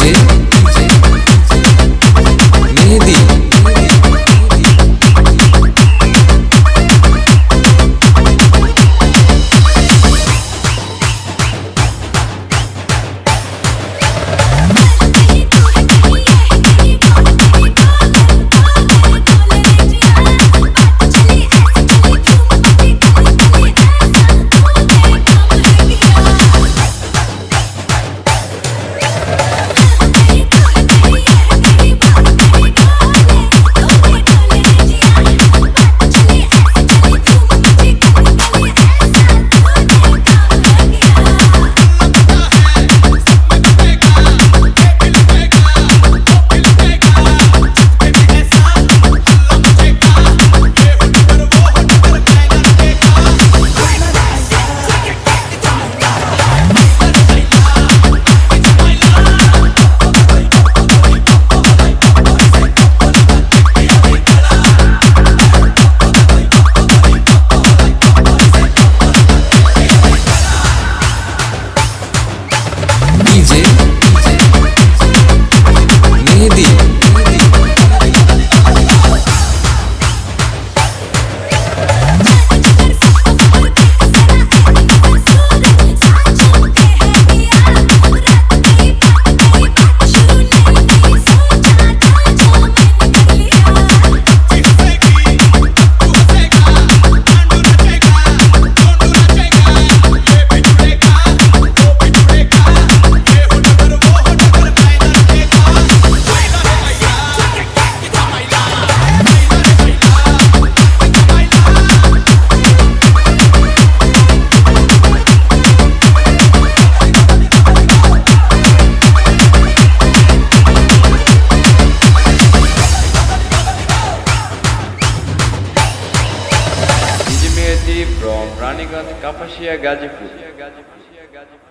do Mehedi from Raniganj, Kapashia, Gazipur.